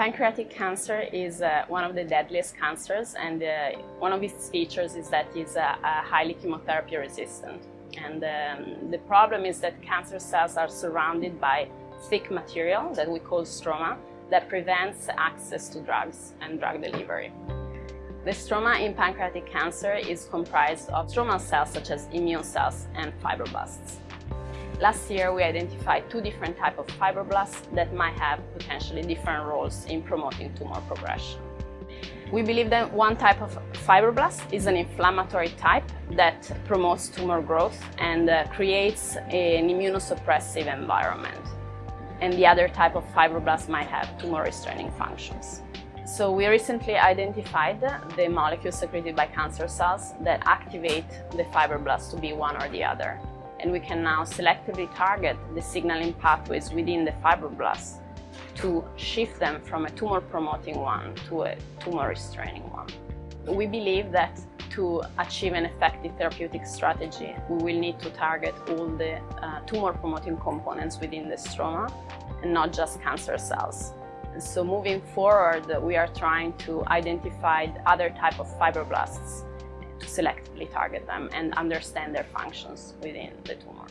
Pancreatic cancer is uh, one of the deadliest cancers and uh, one of its features is that it's uh, highly chemotherapy resistant. And um, the problem is that cancer cells are surrounded by thick material that we call stroma that prevents access to drugs and drug delivery. The stroma in pancreatic cancer is comprised of stromal cells such as immune cells and fibroblasts. Last year, we identified two different types of fibroblasts that might have potentially different roles in promoting tumor progression. We believe that one type of fibroblast is an inflammatory type that promotes tumor growth and uh, creates an immunosuppressive environment. And the other type of fibroblast might have tumor restraining functions. So we recently identified the molecules secreted by cancer cells that activate the fibroblasts to be one or the other and we can now selectively target the signaling pathways within the fibroblasts to shift them from a tumor-promoting one to a tumor-restraining one. We believe that to achieve an effective therapeutic strategy, we will need to target all the uh, tumor-promoting components within the stroma and not just cancer cells. And so moving forward, we are trying to identify other type of fibroblasts to selectively target them and understand their functions within the tumor.